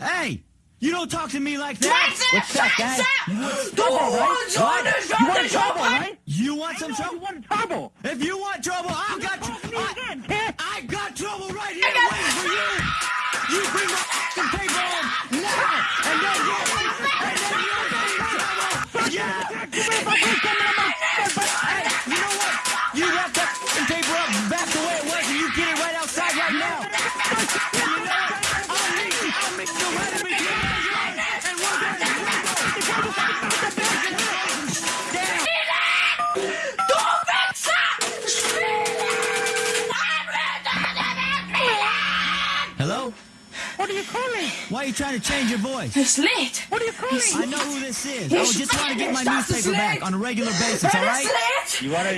Hey, you don't talk to me like that. What's that, Dad? Trouble, right? What? You want trouble, right? You want some You trouble? want trouble. If you want trouble, I got Talk to me you. I, again, kid. I got trouble right here waiting for you. You bring my f***ing paper home now, and then you, and then you'll get in trouble. Yeah. Hey, you know what? You wrap Hello? What are you calling? Why are you trying to change your voice? It's late. What are you calling? I know who this is. I was just trying to get my newspaper back on a regular basis, all right? It's late. You want to